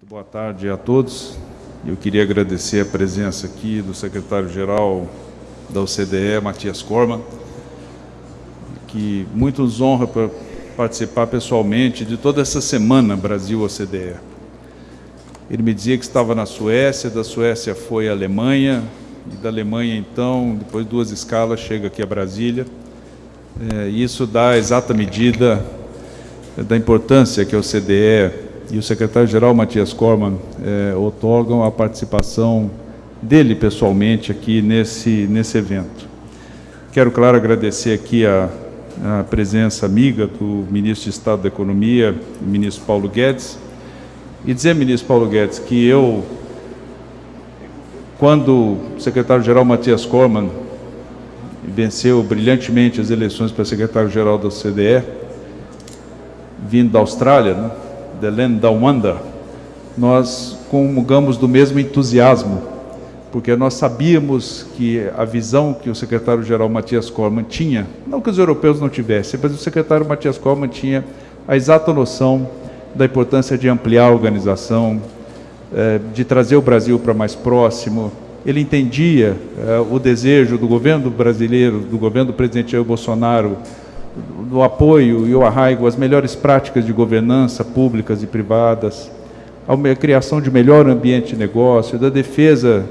Muito boa tarde a todos. Eu queria agradecer a presença aqui do secretário-geral da OCDE, Matias Corman, que muito nos honra para participar pessoalmente de toda essa semana Brasil-OCDE. Ele me dizia que estava na Suécia, da Suécia foi à Alemanha, e da Alemanha, então, depois de duas escalas, chega aqui a Brasília. É, isso dá a exata medida da importância que a OCDE e o secretário-geral Matias Corman é, otorgam a participação dele pessoalmente aqui nesse, nesse evento. Quero, claro, agradecer aqui a, a presença amiga do ministro de Estado da Economia, ministro Paulo Guedes, e dizer, ministro Paulo Guedes, que eu, quando o secretário-geral Matias Corman venceu brilhantemente as eleições para secretário-geral da CDE, vindo da Austrália, né, The Land Down Under, nós comungamos do mesmo entusiasmo, porque nós sabíamos que a visão que o secretário-geral Matias Corman tinha, não que os europeus não tivessem, mas o secretário Matias Corman tinha a exata noção da importância de ampliar a organização, eh, de trazer o Brasil para mais próximo. Ele entendia eh, o desejo do governo brasileiro, do governo do presidente Jair Bolsonaro, do apoio e o arraigo às melhores práticas de governança públicas e privadas, a criação de melhor ambiente de negócio, da defesa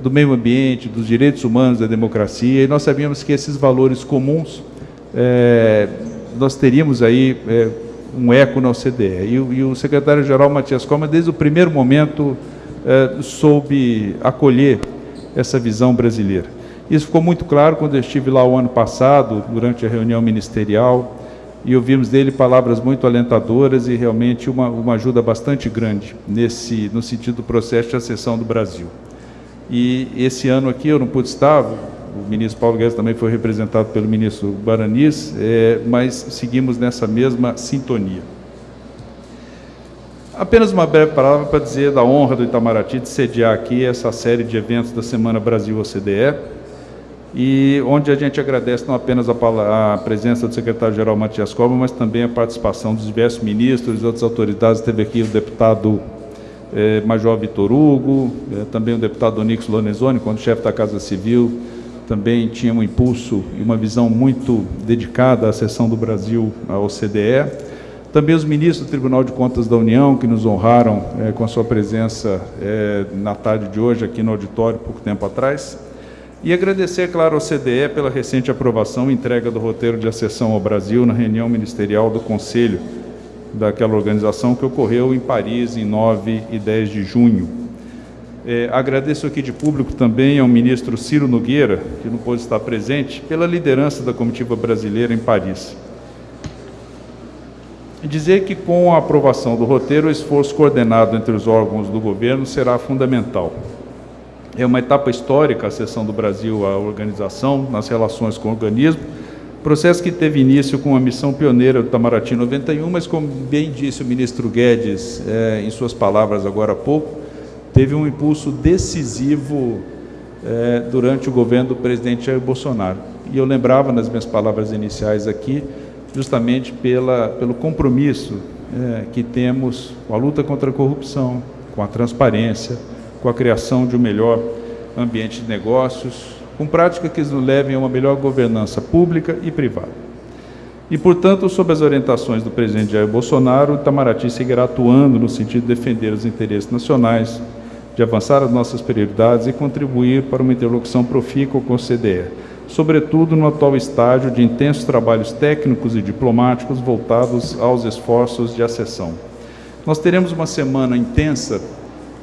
do meio ambiente, dos direitos humanos, da democracia, e nós sabíamos que esses valores comuns é, nós teríamos aí é, um eco na OCDE. E, e o secretário-geral Matias Coma, desde o primeiro momento, é, soube acolher essa visão brasileira. Isso ficou muito claro quando eu estive lá o ano passado, durante a reunião ministerial, e ouvimos dele palavras muito alentadoras e realmente uma, uma ajuda bastante grande nesse, no sentido do processo de acessão do Brasil. E esse ano aqui eu não pude estar, o ministro Paulo Guedes também foi representado pelo ministro Baranis, é, mas seguimos nessa mesma sintonia. Apenas uma breve palavra para dizer da honra do Itamaraty de sediar aqui essa série de eventos da Semana Brasil-OCDE, e onde a gente agradece não apenas a, a presença do secretário-geral Matias Cobra, mas também a participação dos diversos ministros e outras autoridades. Teve aqui o deputado eh, Major Vitor Hugo, eh, também o deputado Onix Lorenzoni, quando chefe da Casa Civil, também tinha um impulso e uma visão muito dedicada à sessão do Brasil à OCDE. Também os ministros do Tribunal de Contas da União, que nos honraram eh, com a sua presença eh, na tarde de hoje aqui no auditório, pouco tempo atrás. E agradecer, claro, ao CDE pela recente aprovação e entrega do roteiro de acessão ao Brasil na reunião ministerial do Conselho daquela organização que ocorreu em Paris em 9 e 10 de junho. É, agradeço aqui de público também ao ministro Ciro Nogueira, que não pôde estar presente, pela liderança da comitiva brasileira em Paris. Dizer que com a aprovação do roteiro, o esforço coordenado entre os órgãos do governo será fundamental. É uma etapa histórica a sessão do Brasil à organização nas relações com o organismo, processo que teve início com a missão pioneira do Itamaraty 91, mas como bem disse o ministro Guedes é, em suas palavras agora há pouco, teve um impulso decisivo é, durante o governo do presidente Jair Bolsonaro. E eu lembrava nas minhas palavras iniciais aqui, justamente pela, pelo compromisso é, que temos com a luta contra a corrupção, com a transparência, com a criação de um melhor ambiente de negócios, com práticas que nos levem a uma melhor governança pública e privada. E, portanto, sob as orientações do presidente Jair Bolsonaro, Itamaraty seguirá atuando no sentido de defender os interesses nacionais, de avançar as nossas prioridades e contribuir para uma interlocução profícua com o CDE, sobretudo no atual estágio de intensos trabalhos técnicos e diplomáticos voltados aos esforços de acessão. Nós teremos uma semana intensa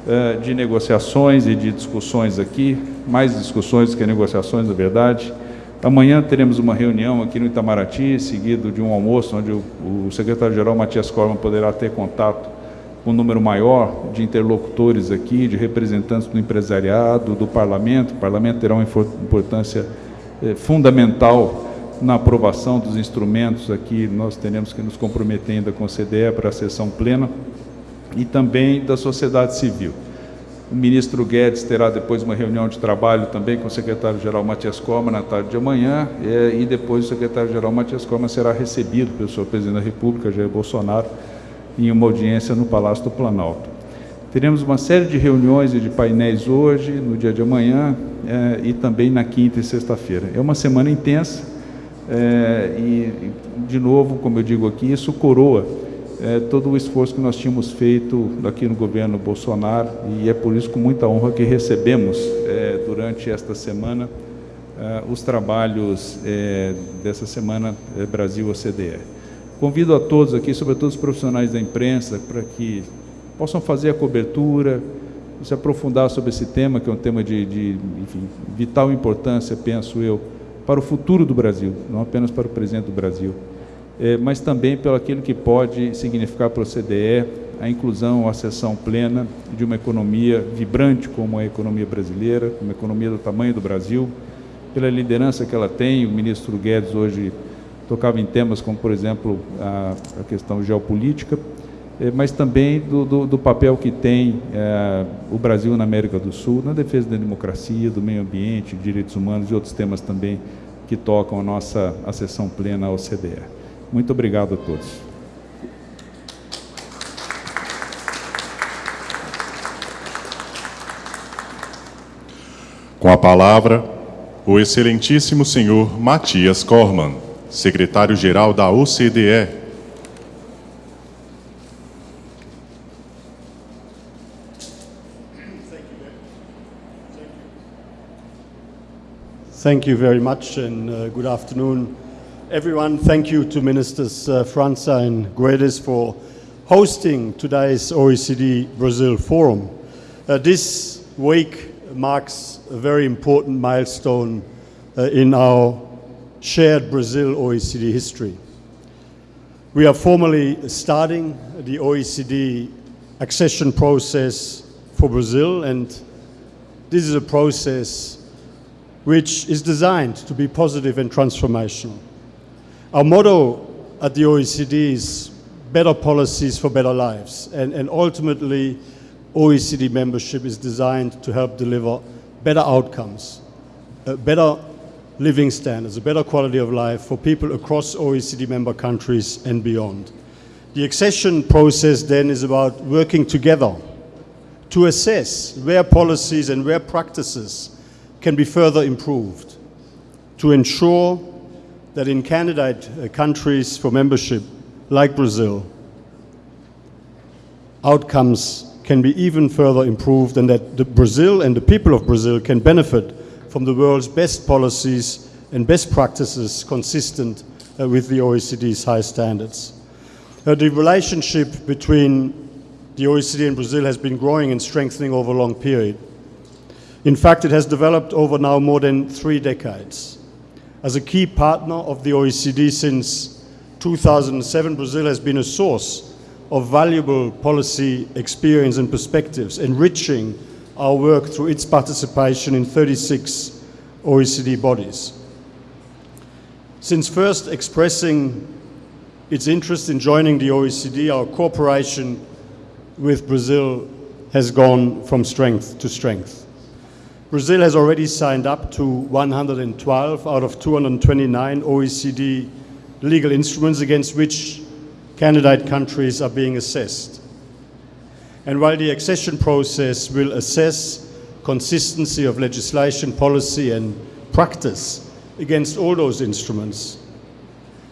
eh, de negociações e de discussões aqui, mais discussões que negociações, na verdade. Amanhã teremos uma reunião aqui no Itamaraty, seguido de um almoço, onde o, o secretário-geral Matias Corman poderá ter contato com um número maior de interlocutores aqui, de representantes do empresariado, do parlamento. O parlamento terá uma importância eh, fundamental na aprovação dos instrumentos aqui, nós teremos que nos comprometer ainda com o CDE para a sessão plena e também da sociedade civil. O ministro Guedes terá depois uma reunião de trabalho também com o secretário-geral Matias Coma na tarde de amanhã, é, e depois o secretário-geral Matias Coma será recebido pelo senhor presidente da República, Jair Bolsonaro, em uma audiência no Palácio do Planalto. Teremos uma série de reuniões e de painéis hoje, no dia de amanhã eh, e também na quinta e sexta-feira. É uma semana intensa eh, e, de novo, como eu digo aqui, isso coroa eh, todo o esforço que nós tínhamos feito aqui no governo Bolsonaro e é por isso com muita honra que recebemos durante esta semana os trabalhos dessa semana Brasil-OCDE. Convido a todos aqui, sobretudo os profissionais da imprensa, para que possam fazer a cobertura, se aprofundar sobre esse tema, que é um tema de, de enfim, vital importância, penso eu, para o futuro do Brasil, não apenas para o presente do Brasil, é, mas também pelo aquilo que pode significar para o CDE a inclusão, a acessão plena de uma economia vibrante como a economia brasileira, uma economia do tamanho do Brasil, pela liderança que ela tem, o ministro Guedes hoje tocava em temas como, por exemplo, a, a questão geopolítica, é, mas também do, do, do papel que tem é, o Brasil na América do Sul, na defesa da democracia, do meio ambiente, direitos humanos e outros temas também que tocam a nossa acessão plena ao CDE. Muito obrigado a todos. Com a palavra, o excelentíssimo senhor Matias Korman, secretário-geral da OCDE, Thank you very much and uh, good afternoon, everyone. Thank you to Ministers uh, and Guedes for hosting today's OECD Brazil Forum. Uh, this week marks a very important milestone uh, in our shared Brazil OECD history. We are formally starting the OECD accession process for Brazil and this is a process which is designed to be positive and transformational. Our motto at the OECD is better policies for better lives, and, and ultimately, OECD membership is designed to help deliver better outcomes, uh, better living standards, a better quality of life for people across OECD member countries and beyond. The accession process then is about working together to assess where policies and where practices can be further improved to ensure that in candidate uh, countries for membership, like Brazil, outcomes can be even further improved and that Brazil and the people of Brazil can benefit from the world's best policies and best practices consistent uh, with the OECD's high standards. Uh, the relationship between the OECD and Brazil has been growing and strengthening over a long period. In fact, it has developed over now more than three decades. As a key partner of the OECD since 2007, Brazil has been a source of valuable policy experience and perspectives, enriching our work through its participation in 36 OECD bodies. Since first expressing its interest in joining the OECD, our cooperation with Brazil has gone from strength to strength. Brazil has already signed up to 112 out of 229 OECD legal instruments against which candidate countries are being assessed. And while the accession process will assess consistency of legislation, policy and practice against all those instruments,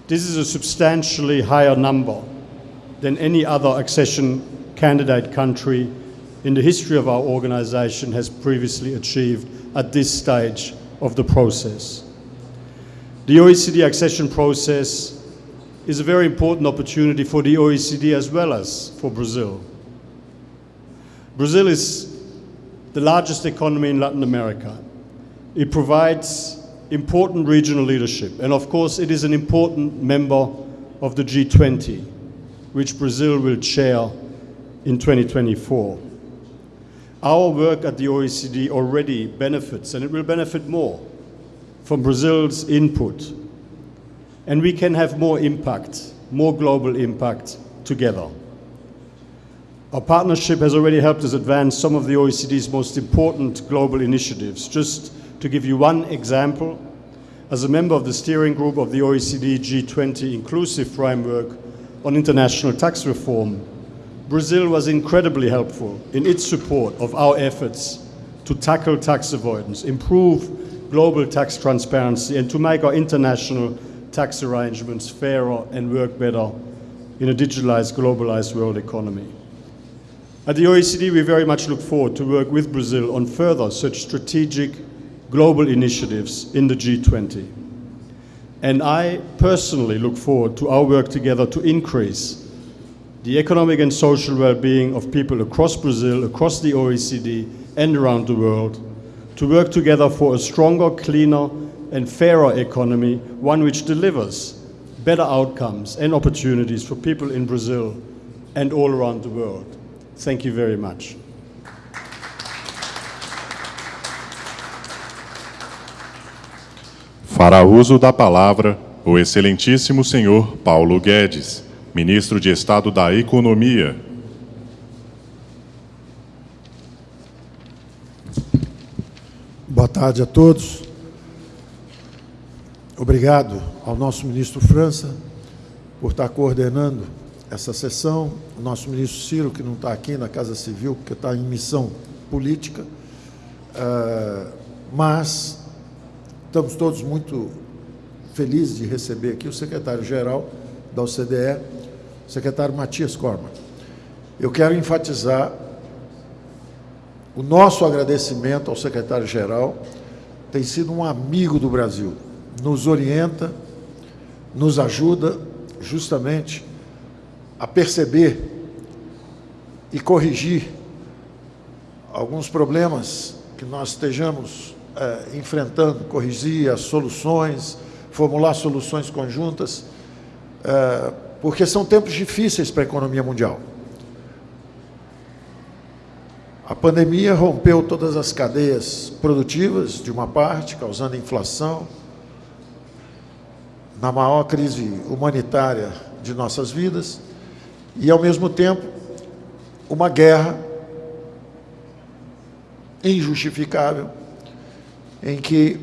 this is a substantially higher number than any other accession candidate country in the history of our organization has previously achieved at this stage of the process. The OECD accession process is a very important opportunity for the OECD as well as for Brazil. Brazil is the largest economy in Latin America. It provides important regional leadership, and of course, it is an important member of the G20, which Brazil will chair in 2024. Our work at the OECD already benefits, and it will benefit more from Brazil's input. And we can have more impact, more global impact together. Our partnership has already helped us advance some of the OECD's most important global initiatives. Just to give you one example, as a member of the steering group of the OECD G20 Inclusive Framework on International Tax Reform, Brazil was incredibly helpful in its support of our efforts to tackle tax avoidance, improve global tax transparency, and to make our international tax arrangements fairer and work better in a digitalized, globalized world economy. At the OECD, we very much look forward to work with Brazil on further such strategic global initiatives in the G20. And I personally look forward to our work together to increase the economic and social well-being of people across Brazil, across the OECD, and around the world, to work together for a stronger, cleaner, and fairer economy, one which delivers better outcomes and opportunities for people in Brazil and all around the world. Thank you very much. Fará uso da palavra o excelentíssimo senhor Paulo Guedes, ministro de Estado da Economia. Boa tarde a todos. Obrigado ao nosso ministro França por estar coordenando essa sessão, o nosso ministro Ciro, que não está aqui na Casa Civil, porque está em missão política, uh, mas estamos todos muito felizes de receber aqui o secretário-geral da OCDE, secretário Matias Corman. Eu quero enfatizar o nosso agradecimento ao secretário-geral, tem sido um amigo do Brasil, nos orienta, nos ajuda justamente a perceber e corrigir alguns problemas que nós estejamos é, enfrentando, corrigir as soluções, formular soluções conjuntas, é, porque são tempos difíceis para a economia mundial. A pandemia rompeu todas as cadeias produtivas, de uma parte, causando inflação, na maior crise humanitária de nossas vidas, e, ao mesmo tempo, uma guerra injustificável em que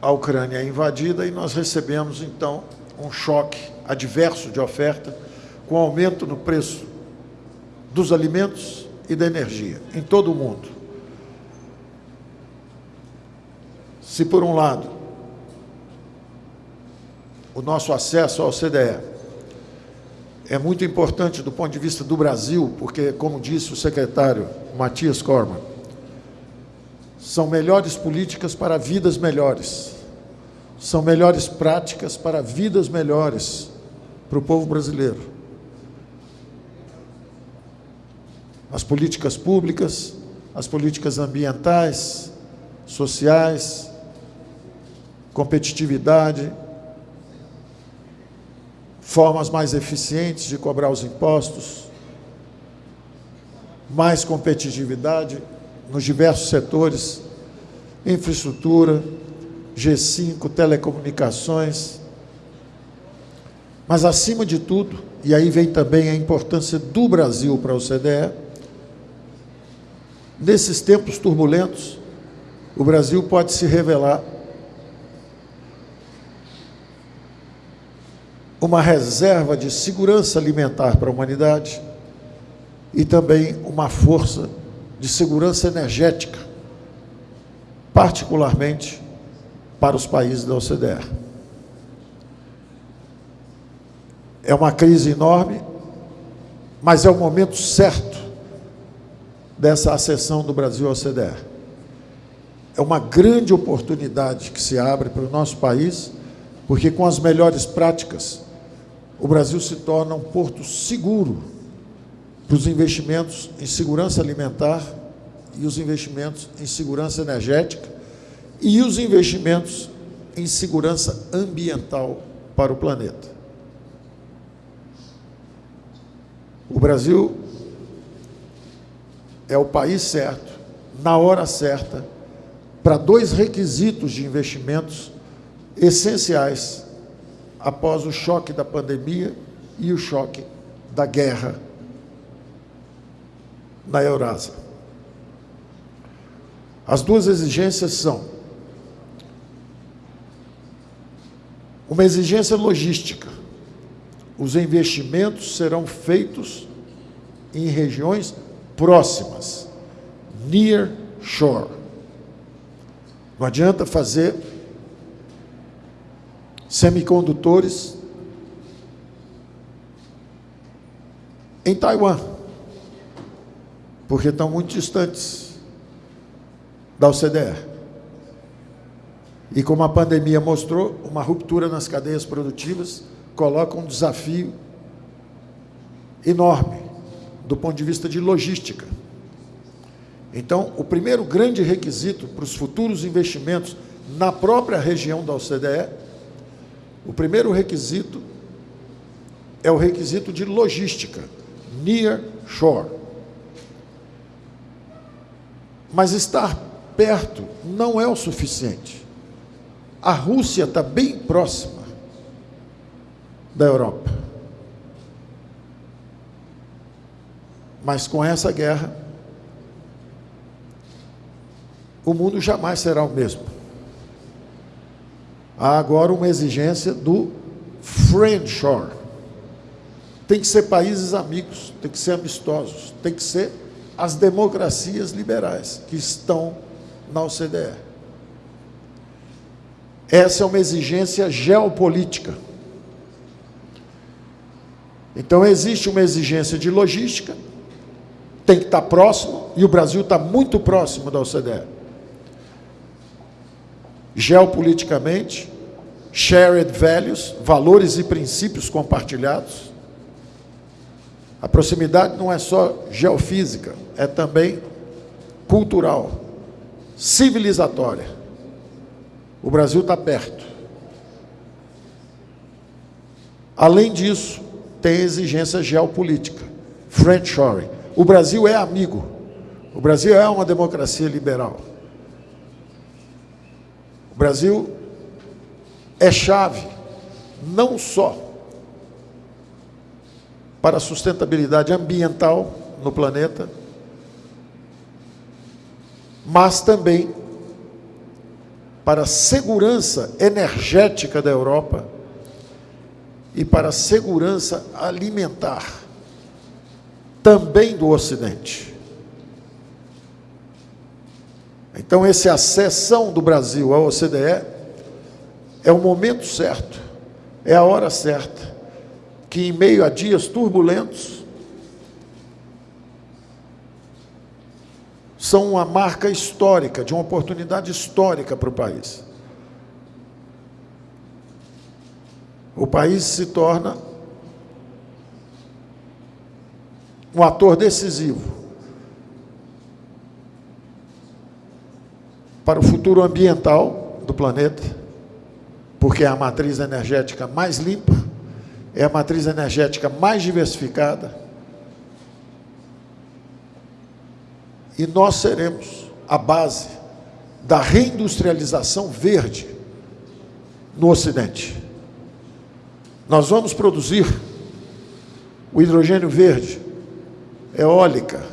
a Ucrânia é invadida e nós recebemos, então, um choque adverso de oferta com aumento no preço dos alimentos e da energia em todo o mundo. Se, por um lado, o nosso acesso ao CDE. É muito importante do ponto de vista do Brasil, porque, como disse o secretário Matias Corman, são melhores políticas para vidas melhores, são melhores práticas para vidas melhores para o povo brasileiro. As políticas públicas, as políticas ambientais, sociais, competitividade, formas mais eficientes de cobrar os impostos, mais competitividade nos diversos setores, infraestrutura, G5, telecomunicações. Mas, acima de tudo, e aí vem também a importância do Brasil para o CDE, nesses tempos turbulentos, o Brasil pode se revelar uma reserva de segurança alimentar para a humanidade e também uma força de segurança energética, particularmente para os países da OCDE. É uma crise enorme, mas é o momento certo dessa acessão do Brasil à OCDE. É uma grande oportunidade que se abre para o nosso país, porque com as melhores práticas o Brasil se torna um porto seguro para os investimentos em segurança alimentar e os investimentos em segurança energética e os investimentos em segurança ambiental para o planeta. O Brasil é o país certo, na hora certa, para dois requisitos de investimentos essenciais após o choque da pandemia e o choque da guerra na Eurásia. As duas exigências são uma exigência logística, os investimentos serão feitos em regiões próximas, near shore. Não adianta fazer semicondutores em Taiwan, porque estão muito distantes da OCDE. E como a pandemia mostrou, uma ruptura nas cadeias produtivas coloca um desafio enorme do ponto de vista de logística. Então, o primeiro grande requisito para os futuros investimentos na própria região da OCDE, o primeiro requisito é o requisito de logística, near shore. Mas estar perto não é o suficiente. A Rússia está bem próxima da Europa. Mas com essa guerra, o mundo jamais será o mesmo. Há agora uma exigência do friendshore. Tem que ser países amigos, tem que ser amistosos, tem que ser as democracias liberais que estão na OCDE. Essa é uma exigência geopolítica. Então, existe uma exigência de logística, tem que estar próximo, e o Brasil está muito próximo da OCDE. Geopoliticamente, shared values, valores e princípios compartilhados. A proximidade não é só geofísica, é também cultural, civilizatória. O Brasil está perto. Além disso, tem exigência geopolítica, friendshoring. O Brasil é amigo. O Brasil é uma democracia liberal. O Brasil é chave, não só para a sustentabilidade ambiental no planeta, mas também para a segurança energética da Europa e para a segurança alimentar também do Ocidente. Então, essa acessão do Brasil à OCDE é o momento certo, é a hora certa, que em meio a dias turbulentos, são uma marca histórica, de uma oportunidade histórica para o país. O país se torna um ator decisivo para o futuro ambiental do planeta, porque é a matriz energética mais limpa, é a matriz energética mais diversificada. E nós seremos a base da reindustrialização verde no Ocidente. Nós vamos produzir o hidrogênio verde, eólica,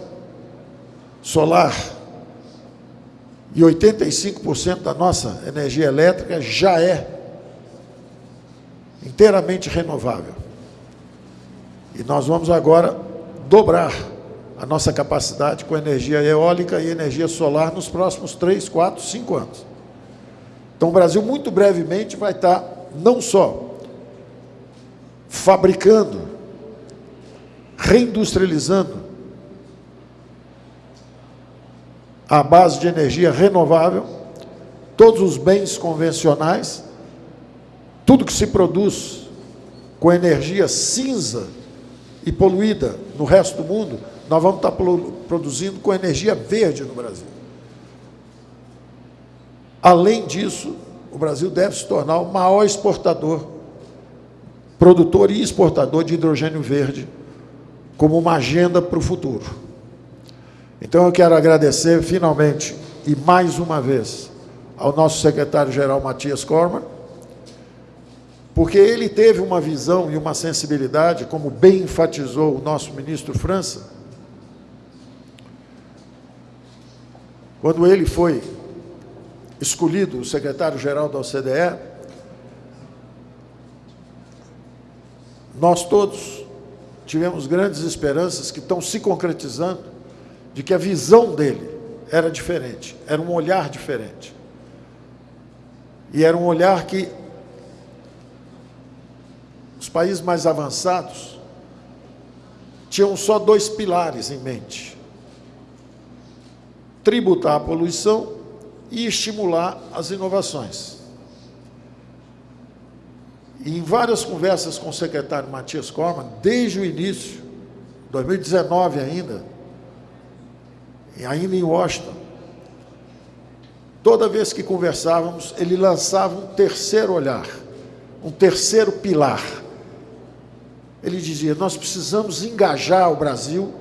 solar, e 85% da nossa energia elétrica já é inteiramente renovável. E nós vamos agora dobrar a nossa capacidade com energia eólica e energia solar nos próximos 3, 4, 5 anos. Então o Brasil muito brevemente vai estar não só fabricando, reindustrializando a base de energia renovável, todos os bens convencionais, tudo que se produz com energia cinza e poluída no resto do mundo, nós vamos estar produzindo com energia verde no Brasil. Além disso, o Brasil deve se tornar o maior exportador produtor e exportador de hidrogênio verde como uma agenda para o futuro. Então eu quero agradecer finalmente e mais uma vez ao nosso secretário-geral Matias Corman, porque ele teve uma visão e uma sensibilidade, como bem enfatizou o nosso ministro França, quando ele foi escolhido o secretário-geral da OCDE, nós todos tivemos grandes esperanças que estão se concretizando de que a visão dele era diferente, era um olhar diferente. E era um olhar que os países mais avançados tinham só dois pilares em mente: tributar a poluição e estimular as inovações. E em várias conversas com o secretário Matias Corman, desde o início, 2019 ainda, ainda em Washington, toda vez que conversávamos, ele lançava um terceiro olhar, um terceiro pilar. Ele dizia: Nós precisamos engajar o Brasil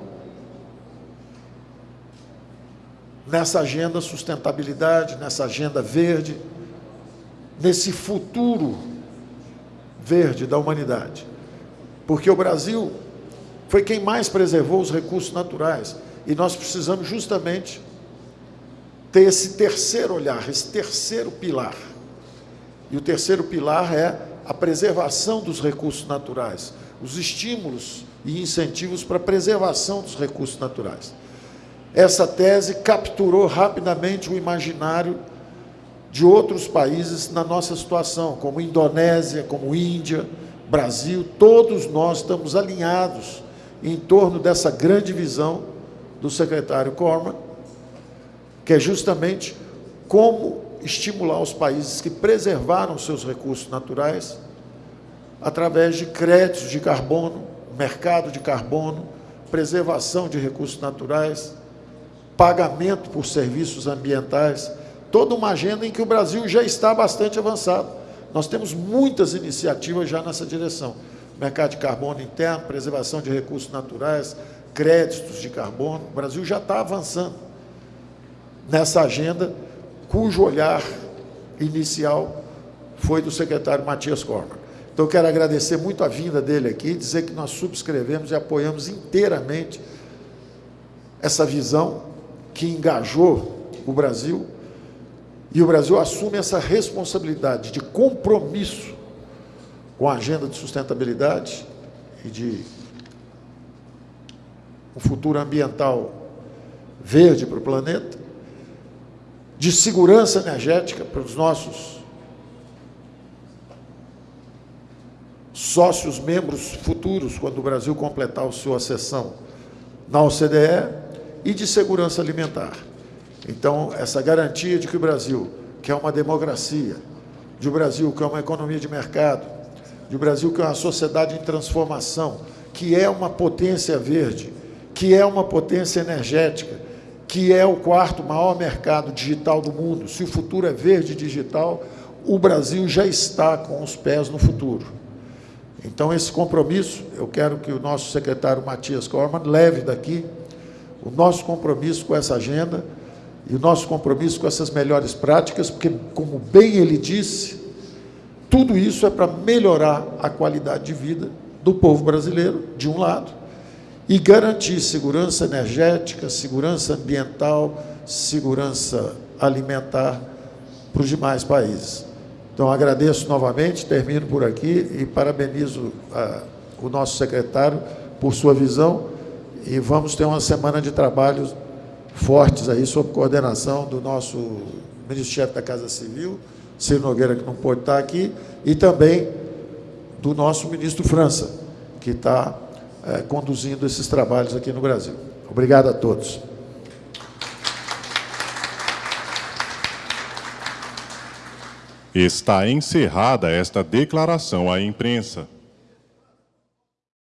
nessa agenda sustentabilidade, nessa agenda verde, nesse futuro verde da humanidade. Porque o Brasil foi quem mais preservou os recursos naturais. E nós precisamos justamente ter esse terceiro olhar, esse terceiro pilar. E o terceiro pilar é a preservação dos recursos naturais, os estímulos e incentivos para a preservação dos recursos naturais. Essa tese capturou rapidamente o imaginário de outros países na nossa situação, como Indonésia, como Índia, Brasil, todos nós estamos alinhados em torno dessa grande visão do secretário Corman, que é justamente como estimular os países que preservaram seus recursos naturais através de créditos de carbono, mercado de carbono, preservação de recursos naturais, pagamento por serviços ambientais, toda uma agenda em que o Brasil já está bastante avançado. Nós temos muitas iniciativas já nessa direção. Mercado de carbono interno, preservação de recursos naturais, créditos de carbono. O Brasil já está avançando nessa agenda, cujo olhar inicial foi do secretário Matias Corman. Então, quero agradecer muito a vinda dele aqui, dizer que nós subscrevemos e apoiamos inteiramente essa visão que engajou o Brasil e o Brasil assume essa responsabilidade de compromisso com a agenda de sustentabilidade e de um futuro ambiental verde para o planeta, de segurança energética para os nossos sócios membros futuros, quando o Brasil completar a sua sessão na OCDE, e de segurança alimentar. Então, essa garantia de que o Brasil, que é uma democracia, de o Brasil, que é uma economia de mercado, de o Brasil, que é uma sociedade em transformação, que é uma potência verde, que é uma potência energética, que é o quarto maior mercado digital do mundo. Se o futuro é verde digital, o Brasil já está com os pés no futuro. Então, esse compromisso, eu quero que o nosso secretário Matias Corman leve daqui o nosso compromisso com essa agenda e o nosso compromisso com essas melhores práticas, porque, como bem ele disse, tudo isso é para melhorar a qualidade de vida do povo brasileiro, de um lado, e garantir segurança energética, segurança ambiental, segurança alimentar para os demais países. Então, agradeço novamente, termino por aqui e parabenizo a, o nosso secretário por sua visão e vamos ter uma semana de trabalho fortes aí, sob coordenação do nosso ministro-chefe da Casa Civil, Ciro Nogueira, que não pôde estar aqui, e também do nosso ministro França, que está é, conduzindo esses trabalhos aqui no Brasil. Obrigado a todos. Está encerrada esta declaração à imprensa.